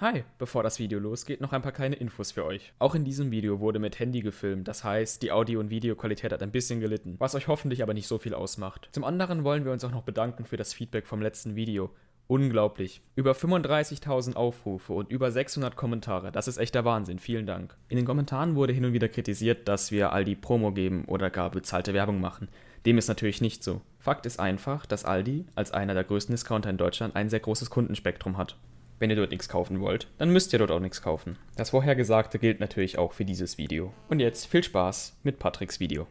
Hi, bevor das Video losgeht, noch ein paar kleine Infos für euch. Auch in diesem Video wurde mit Handy gefilmt, das heißt, die Audio- und Videoqualität hat ein bisschen gelitten, was euch hoffentlich aber nicht so viel ausmacht. Zum anderen wollen wir uns auch noch bedanken für das Feedback vom letzten Video. Unglaublich. Über 35.000 Aufrufe und über 600 Kommentare. Das ist echter Wahnsinn. Vielen Dank. In den Kommentaren wurde hin und wieder kritisiert, dass wir Aldi Promo geben oder gar bezahlte Werbung machen. Dem ist natürlich nicht so. Fakt ist einfach, dass Aldi als einer der größten Discounter in Deutschland ein sehr großes Kundenspektrum hat. Wenn ihr dort nichts kaufen wollt, dann müsst ihr dort auch nichts kaufen. Das vorhergesagte gilt natürlich auch für dieses Video. Und jetzt viel Spaß mit Patricks Video.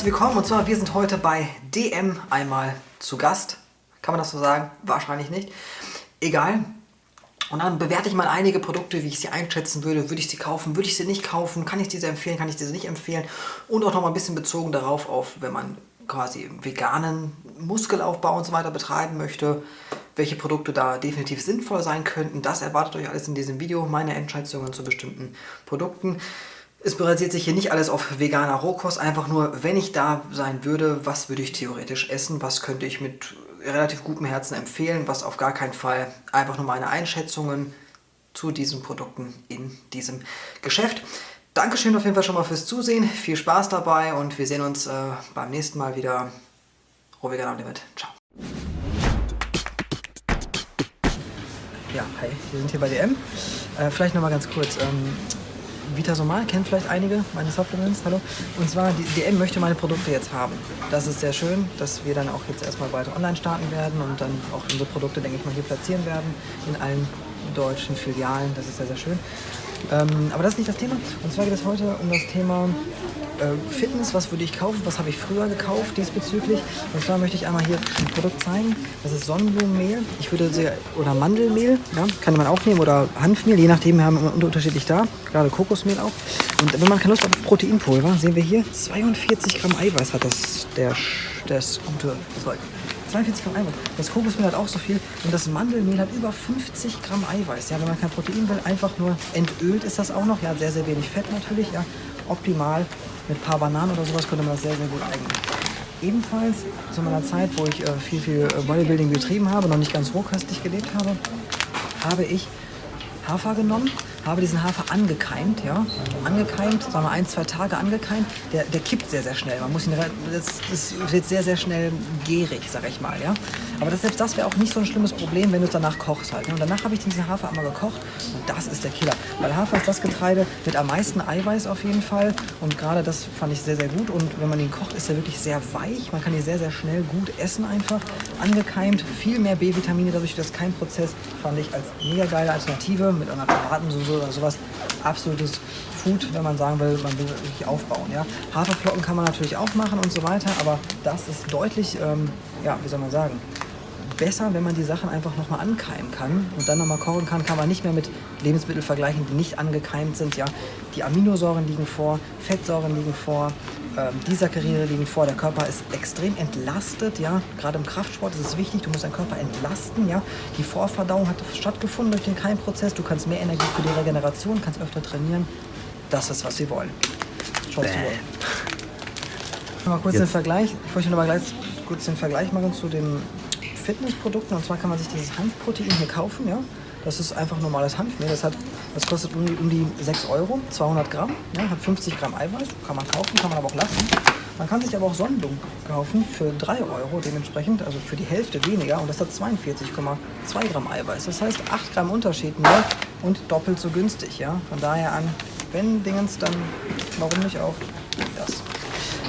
Herzlich willkommen und zwar wir sind heute bei DM einmal zu Gast. Kann man das so sagen? Wahrscheinlich nicht. Egal. Und dann bewerte ich mal einige Produkte, wie ich sie einschätzen würde. Würde ich sie kaufen? Würde ich sie nicht kaufen? Kann ich diese empfehlen? Kann ich diese nicht empfehlen? Und auch noch mal ein bisschen bezogen darauf, auf, wenn man quasi veganen Muskelaufbau und so weiter betreiben möchte, welche Produkte da definitiv sinnvoll sein könnten. Das erwartet euch alles in diesem Video. Meine Entscheidungen zu bestimmten Produkten. Es basiert sich hier nicht alles auf veganer Rohkost, einfach nur, wenn ich da sein würde, was würde ich theoretisch essen, was könnte ich mit relativ gutem Herzen empfehlen, was auf gar keinen Fall einfach nur meine Einschätzungen zu diesen Produkten in diesem Geschäft. Dankeschön auf jeden Fall schon mal fürs Zusehen, viel Spaß dabei und wir sehen uns äh, beim nächsten Mal wieder. Rohvegan Limit. Ciao. Ja, hi, wir sind hier bei DM. Äh, vielleicht nochmal ganz kurz. Ähm, Vitasomal kennen vielleicht einige meine Supplements, hallo. Und zwar, die DM möchte meine Produkte jetzt haben. Das ist sehr schön, dass wir dann auch jetzt erstmal weiter online starten werden und dann auch unsere Produkte, denke ich mal, hier platzieren werden in allen deutschen Filialen. Das ist sehr, sehr schön. Ähm, aber das ist nicht das Thema. Und zwar geht es heute um das Thema äh, Fitness. Was würde ich kaufen? Was habe ich früher gekauft diesbezüglich? Und zwar möchte ich einmal hier ein Produkt zeigen. Das ist Sonnenblumenmehl. Ich würde sehr, oder Mandelmehl, ja, kann man auch nehmen, oder Hanfmehl, je nachdem, wir haben immer unterschiedlich da. Gerade Kokosmehl auch. Und wenn man keine Lust auf Proteinpulver, sehen wir hier, 42 Gramm Eiweiß hat das, der, das gute Zeug. 42 Gramm Eiweiß. Das Kokosmehl hat auch so viel und das Mandelmehl hat über 50 Gramm Eiweiß. Ja, wenn man kein Protein will, einfach nur entölt ist das auch noch. Ja, sehr, sehr wenig Fett natürlich. Ja, optimal. Mit ein paar Bananen oder sowas könnte man das sehr, sehr gut eignen. Ebenfalls zu meiner Zeit, wo ich äh, viel, viel äh, Bodybuilding betrieben habe, noch nicht ganz rohköstlich gelebt habe, habe ich Hafer genommen, habe diesen Hafer angekeimt, ja, angekeimt, sagen wir ein, zwei Tage angekeimt, der, der kippt sehr, sehr schnell. Man muss ihn, das, das wird sehr, sehr schnell gärig, sag ich mal, ja. Aber das, selbst das wäre auch nicht so ein schlimmes Problem, wenn du es danach kochst halt. Ne? Und danach habe ich diesen Hafer einmal gekocht und das ist der Killer. Weil Hafer ist das Getreide mit am meisten Eiweiß auf jeden Fall und gerade das fand ich sehr, sehr gut und wenn man ihn kocht, ist er wirklich sehr weich. Man kann ihn sehr, sehr schnell gut essen einfach. Angekeimt, viel mehr B-Vitamine dadurch das Keimprozess fand ich als mega geile Alternative mit einer Tomatensoße oder sowas. Absolutes Food, wenn man sagen will, man will wirklich aufbauen. Ja? Haferflocken kann man natürlich auch machen und so weiter, aber das ist deutlich, ähm, ja, wie soll man sagen, besser, wenn man die Sachen einfach nochmal ankeimen kann und dann nochmal kochen kann, kann man nicht mehr mit Lebensmitteln vergleichen, die nicht angekeimt sind. Ja, die Aminosäuren liegen vor, Fettsäuren liegen vor, ähm, die Saccharide liegen vor. Der Körper ist extrem entlastet. Ja, gerade im Kraftsport ist es wichtig. Du musst deinen Körper entlasten. Ja, die Vorverdauung hat stattgefunden durch den Keimprozess. Du kannst mehr Energie für die Regeneration, kannst öfter trainieren. Das ist was wir wollen. Wollen. Mal kurz den Vergleich. Ich möchte noch mal gleich kurz den Vergleich machen zu den Fitnessprodukten. Und zwar kann man sich dieses Hanfprotein hier kaufen. Ja? Das ist einfach normales Hanfmehl. Das, hat, das kostet um die, um die 6 Euro, 200 Gramm. Ja? Hat 50 Gramm Eiweiß. Kann man kaufen, kann man aber auch lassen. Man kann sich aber auch Sonnenblumen kaufen für 3 Euro dementsprechend, also für die Hälfte weniger. Und das hat 42,2 Gramm Eiweiß. Das heißt 8 Gramm Unterschied mehr und doppelt so günstig. Ja? Von daher an, wenn Dingens, dann warum nicht auch das.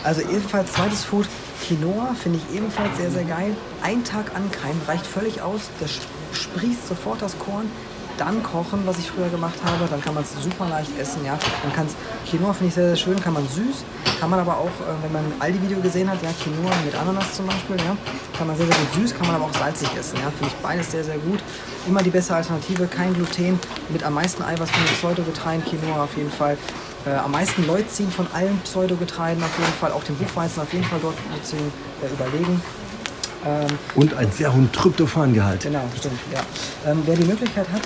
Also ebenfalls zweites Food, Quinoa finde ich ebenfalls sehr, sehr geil. Ein Tag ankeimen reicht völlig aus. Das sprießt sofort das Korn. Dann kochen, was ich früher gemacht habe. Dann kann man es super leicht essen. Ja. Man kann's, Quinoa finde ich sehr, sehr schön. Kann man süß. Kann man aber auch, äh, wenn man ein Aldi-Video gesehen hat, ja, Quinoa mit Ananas zum Beispiel, ja, kann man sehr, sehr gut süß, kann man aber auch salzig essen. Ja. Finde ich beides sehr, sehr gut. Immer die bessere Alternative. Kein Gluten. Mit am meisten Eiweiß von den Pseudogetreiden. Quinoa auf jeden Fall. Äh, am meisten Leucin von allen Pseudogetreiden auf jeden Fall, auch den Buchweizen auf jeden Fall dort Leucin äh, überlegen. Ähm, Und einen sehr hohen Tryptophangehalt. Genau, stimmt, ja. Ähm, wer die Möglichkeit hat,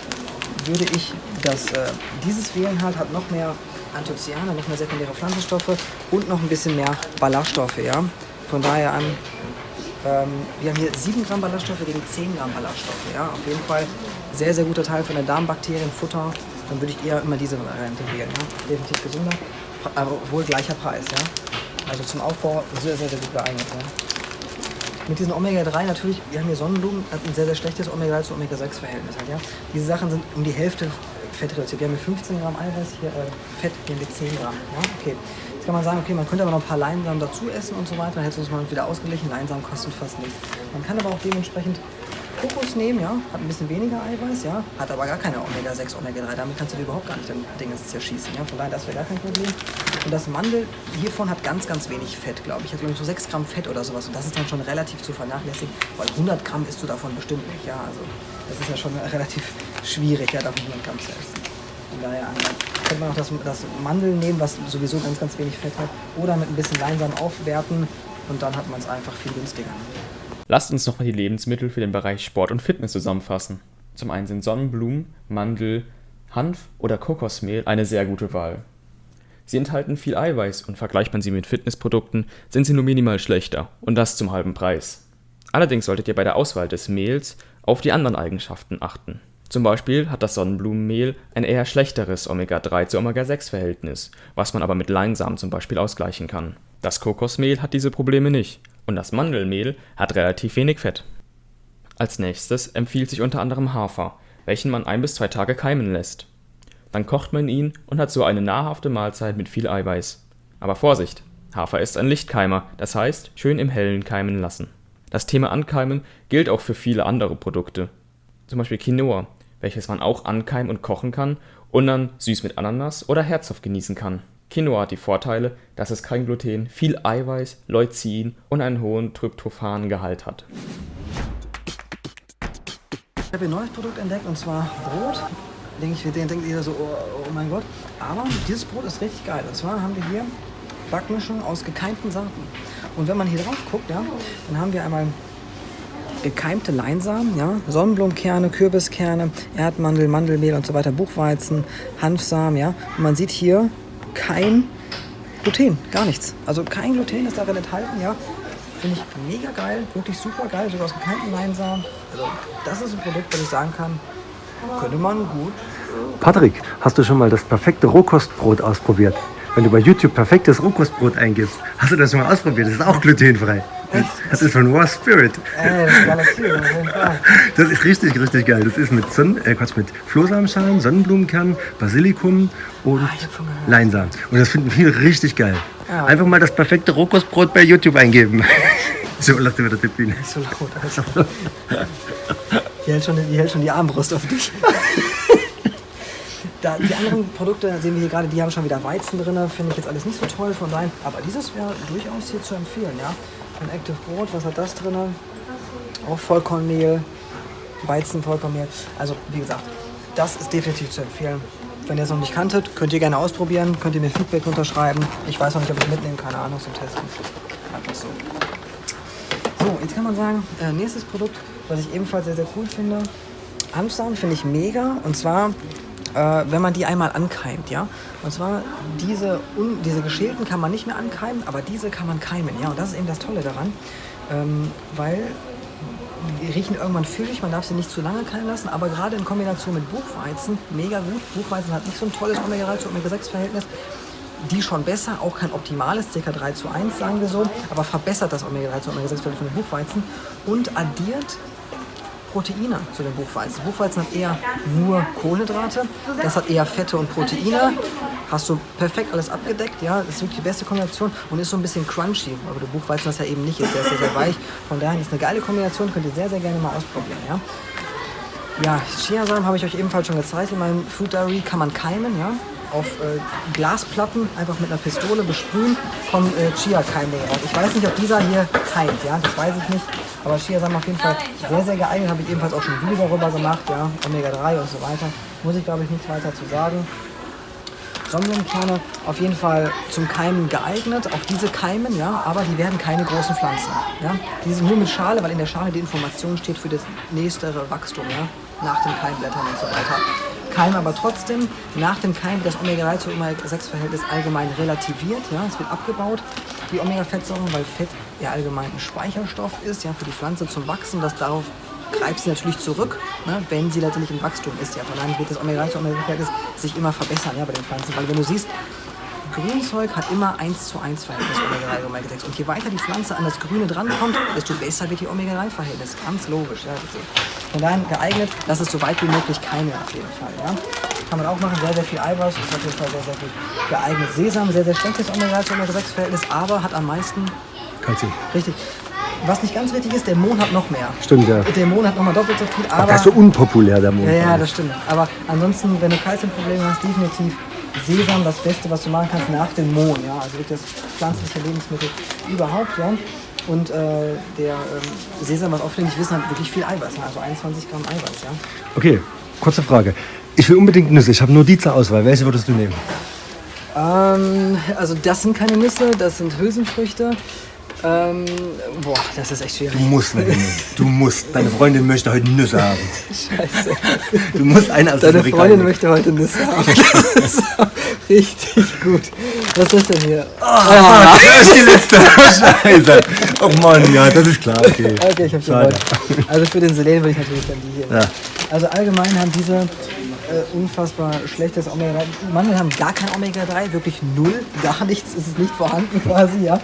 würde ich das, äh, dieses wählen halt, hat noch mehr Anthocyane, noch mehr sekundäre Pflanzenstoffe und noch ein bisschen mehr Ballaststoffe, ja. Von daher an, ähm, wir haben hier 7 Gramm Ballaststoffe gegen 10 Gramm Ballaststoffe, ja. Auf jeden Fall sehr, sehr guter Teil von der Darmbakterien, Futter. Dann würde ich eher immer diese Variante wählen, ja. Definitiv gesünder, aber wohl gleicher Preis, ja. Also zum Aufbau sehr, sehr, sehr gut geeignet, ja. Mit diesen Omega-3 natürlich, wir haben hier Sonnenblumen, hat ein sehr, sehr schlechtes Omega-3 zu Omega-6-Verhältnis halt, ja. Diese Sachen sind um die Hälfte Fett reduziert. Wir haben hier 15 Gramm Eiweiß, hier äh, Fett, hier haben wir 10 Gramm, ja. Okay. Jetzt kann man sagen, okay, man könnte aber noch ein paar Leinsamen dazu essen und so weiter, dann hätte es mal wieder ausgeglichen. Leinsamen kosten fast nichts. Man kann aber auch dementsprechend Kokos nehmen, ja, hat ein bisschen weniger Eiweiß, ja, hat aber gar keine Omega-6, Omega-3, damit kannst du dir überhaupt gar nicht dein Ding zerschießen, ja, von daher, das wäre gar kein Problem. Und das Mandel hiervon hat ganz, ganz wenig Fett, glaube ich, hat glaube ich so 6 Gramm Fett oder sowas. Und das ist dann schon relativ zu vernachlässigen, weil 100 Gramm isst du davon bestimmt nicht, ja, also das ist ja schon relativ schwierig, ja, davon 100 Gramm zu essen. Von daher könnte man auch das, das Mandel nehmen, was sowieso ganz, ganz wenig Fett hat, oder mit ein bisschen Leinsamen aufwerten und dann hat man es einfach viel günstiger. Lasst uns nochmal die Lebensmittel für den Bereich Sport und Fitness zusammenfassen. Zum einen sind Sonnenblumen, Mandel, Hanf oder Kokosmehl eine sehr gute Wahl. Sie enthalten viel Eiweiß und vergleicht man sie mit Fitnessprodukten, sind sie nur minimal schlechter und das zum halben Preis. Allerdings solltet ihr bei der Auswahl des Mehls auf die anderen Eigenschaften achten. Zum Beispiel hat das Sonnenblumenmehl ein eher schlechteres Omega-3 zu Omega-6-Verhältnis, was man aber mit Leinsamen zum Beispiel ausgleichen kann. Das Kokosmehl hat diese Probleme nicht und das Mandelmehl hat relativ wenig Fett. Als nächstes empfiehlt sich unter anderem Hafer, welchen man ein bis zwei Tage keimen lässt. Dann kocht man ihn und hat so eine nahrhafte Mahlzeit mit viel Eiweiß. Aber Vorsicht! Hafer ist ein Lichtkeimer, das heißt schön im Hellen keimen lassen. Das Thema Ankeimen gilt auch für viele andere Produkte. Zum Beispiel Quinoa, welches man auch ankeimen und kochen kann und dann süß mit Ananas oder herzhaft genießen kann Quinoa hat die Vorteile, dass es kein Gluten, viel Eiweiß, Leucin und einen hohen Tryptophangehalt hat. Ich habe ein neues Produkt entdeckt und zwar Brot. Denke ich, den denkt jeder so, oh, oh, mein Gott. Aber dieses Brot ist richtig geil. Und zwar haben wir hier Backmischung aus gekeimten Saaten. Und wenn man hier drauf guckt, ja, dann haben wir einmal gekeimte Leinsamen, ja, Sonnenblumenkerne, Kürbiskerne, Erdmandel, Mandelmehl und so weiter, Buchweizen, Hanfsamen, ja. Und man sieht hier kein Gluten, gar nichts. Also kein Gluten ist darin enthalten, ja. Finde ich mega geil, wirklich super geil, sogar aus gekeimten Leinsamen. Also das ist ein Produkt, das ich sagen kann, könnte man gut. Patrick, hast du schon mal das perfekte Rohkostbrot ausprobiert? Wenn du bei YouTube perfektes Rohkostbrot eingibst, hast du das schon mal ausprobiert? Das ist auch glutenfrei. Das ist von Raw Spirit. Ey, das, ist das ist richtig, richtig geil. Das ist mit, Sonnen, äh, mit Flohsamenschalen, Sonnenblumenkern, Basilikum und ah, Leinsamen. Und das finden viele richtig geil. Ja. Einfach mal das perfekte Rohkostbrot bei YouTube eingeben. so, lass dir wieder die Bühne. Nicht so laut, also. Die hält, schon, die hält schon die Armbrust auf dich. Da, die anderen Produkte sehen wir hier gerade, die haben schon wieder Weizen drin, finde ich jetzt alles nicht so toll von daher. Aber dieses wäre durchaus hier zu empfehlen, ja. Ein Active Brot, was hat das drin? Auch Vollkornmehl, Weizen, Vollkornmehl. Also wie gesagt, das ist definitiv zu empfehlen. Wenn ihr es noch nicht kanntet, könnt ihr gerne ausprobieren, könnt ihr mir Feedback unterschreiben. Ich weiß noch nicht, ob ich mitnehmen keine Ahnung zum Testen. Einfach so. So, jetzt kann man sagen, äh, nächstes Produkt, was ich ebenfalls sehr, sehr cool finde. Hanfsamen finde ich mega. Und zwar äh, wenn man die einmal ankeimt, ja. Und zwar diese, un, diese geschälten kann man nicht mehr ankeimen, aber diese kann man keimen, ja. Und das ist eben das Tolle daran, ähm, weil die riechen irgendwann füllig, man darf sie nicht zu lange keimen lassen, aber gerade in Kombination mit Buchweizen, mega gut. Buchweizen hat nicht so ein tolles Omega-3 zu Omega-6-Verhältnis. Die schon besser, auch kein optimales, ca. 3 zu 1, sagen wir so, aber verbessert das Omega-3 zu Omega-6-Verhältnis von Buchweizen und addiert Proteine zu den Buchweizen. Buchweizen hat eher nur Kohlenhydrate, das hat eher Fette und Proteine. Hast du perfekt alles abgedeckt, ja, das ist wirklich die beste Kombination und ist so ein bisschen crunchy, aber der Buchweizen das ja eben nicht ist, der ist sehr, sehr weich. Von daher ist eine geile Kombination, könnt ihr sehr, sehr gerne mal ausprobieren, ja. Ja, Chiasamen habe ich euch ebenfalls schon gezeigt. In meinem Food Diary kann man keimen, ja auf äh, Glasplatten einfach mit einer Pistole besprühen, kommen äh, Chia-Keime raus. Ich weiß nicht, ob dieser hier keimt, ja, das weiß ich nicht. Aber Chia-Samen auf jeden Fall sehr, sehr geeignet. Habe ich ebenfalls auch schon ein Video darüber gemacht, ja, Omega-3 und so weiter. Muss ich, glaube ich, nichts weiter zu sagen. Sonnenblumenkerne auf jeden Fall zum Keimen geeignet. Auch diese keimen, ja, aber die werden keine großen Pflanzen. Ja. Die sind nur mit Schale, weil in der Schale die Information steht für das nächstere Wachstum, ja, nach den Keimblättern und so weiter. Keimen aber trotzdem, nach dem Keim wird das Omega-3 zu Omega-6-Verhältnis allgemein relativiert, ja, es wird abgebaut, die Omega-Fettsäuren, weil Fett ja allgemein ein Speicherstoff ist, ja, für die Pflanze zum Wachsen, das darauf greift sie natürlich zurück, ne, wenn sie natürlich im Wachstum ist. Ja. Von daher wird das Omega-3 zu Omega-6 sich immer verbessern ja, bei den Pflanzen. Weil wenn du siehst, Grünzeug hat immer 1 zu 1 Verhältnis Omega-3 und Omega-6. Und je weiter die Pflanze an das Grüne drankommt, desto besser wird die Omega-3-Verhältnis. Ganz logisch. Ja. Von daher geeignet, dass es so weit wie möglich keine auf jeden Fall. Ja. Kann man auch machen, sehr, sehr viel Eiweiß, ist auf jeden Fall sehr, sehr gut geeignet. Sesam, sehr, sehr schlechtes Omega-3 zu Omega-6-Verhältnis, aber hat am meisten Kalzium. Richtig. Was nicht ganz richtig ist, der Mond hat noch mehr. Stimmt, ja. Der Mond hat nochmal doppelt so viel, Aber aber... das ist so unpopulär, der Mond. ja, ja, das stimmt. Aber ansonsten, wenn du Kalziumprobleme hast, definitiv Sesam das Beste, was du machen kannst nach dem Mohn. Ja? Also wirklich das pflanzliche Lebensmittel überhaupt. Ja? Und äh, der ähm, Sesam, was auch viele nicht wissen, hat wirklich viel Eiweiß. ne? Also 21 Gramm Eiweiß. Ja? Okay, kurze Frage. Ich will unbedingt Nüsse. Ich habe nur die zur Auswahl. Welche würdest du nehmen? Ähm, also das sind keine Nüsse, das sind Hülsenfrüchte. Ähm, boah, das ist echt schwierig. Du musst eine nehmen. Du musst. Deine Freundin möchte heute Nüsse haben. Scheiße. Du musst eine aus Deine Freundin möchte heute Nüsse haben. Das ist richtig gut. Was ist das denn hier? Ah, das ist die letzte. Scheiße. Oh Mann, ja, das ist klar. Okay, Okay, ich hab Schade. gewonnen. Also für den Selen würde ich natürlich dann die hier. Ja. Also allgemein haben diese äh, unfassbar schlechtes Omega-3. Mandeln haben gar kein Omega-3, wirklich null, gar nichts, ist es nicht vorhanden quasi, ja.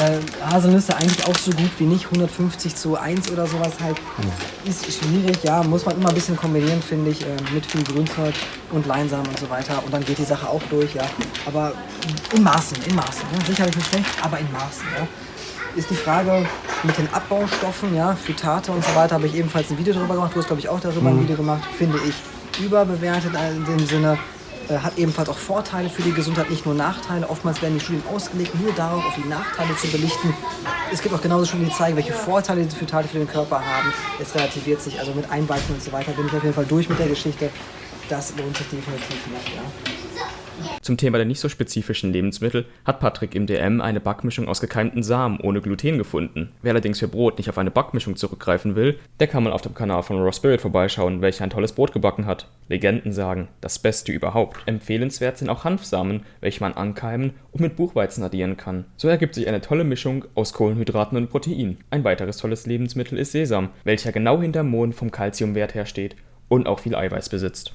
Äh, Haselnüsse eigentlich auch so gut wie nicht, 150 zu 1 oder sowas halt. Ist schwierig, ja, muss man immer ein bisschen kombinieren, finde ich, äh, mit viel Grünzeug und Leinsamen und so weiter. Und dann geht die Sache auch durch, ja. Aber in Maßen, in Maßen. Ne? Sicherlich nicht schlecht, aber in Maßen, ja ist die Frage mit den Abbaustoffen, ja, Phytate und so weiter, habe ich ebenfalls ein Video darüber gemacht. Du hast, glaube ich, auch darüber ein Video gemacht. Finde ich überbewertet in dem Sinne. Äh, hat ebenfalls auch Vorteile für die Gesundheit, nicht nur Nachteile. Oftmals werden die Studien ausgelegt, nur darauf, auf die Nachteile zu belichten. Es gibt auch genauso Studien, die zeigen, welche Vorteile die Phytate für den Körper haben. Es relativiert sich, also mit Einweichen und so weiter bin ich auf jeden Fall durch mit der Geschichte. Das lohnt sich definitiv nicht, ja. Zum Thema der nicht so spezifischen Lebensmittel hat Patrick im DM eine Backmischung aus gekeimten Samen ohne Gluten gefunden. Wer allerdings für Brot nicht auf eine Backmischung zurückgreifen will, der kann mal auf dem Kanal von Raw Spirit vorbeischauen, welcher ein tolles Brot gebacken hat. Legenden sagen, das Beste überhaupt. Empfehlenswert sind auch Hanfsamen, welche man ankeimen und mit Buchweizen addieren kann. So ergibt sich eine tolle Mischung aus Kohlenhydraten und Protein. Ein weiteres tolles Lebensmittel ist Sesam, welcher genau hinterm Mond vom Kalziumwert her steht und auch viel Eiweiß besitzt.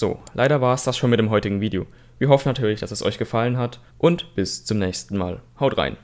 So, leider war es das schon mit dem heutigen Video. Wir hoffen natürlich, dass es euch gefallen hat und bis zum nächsten Mal. Haut rein!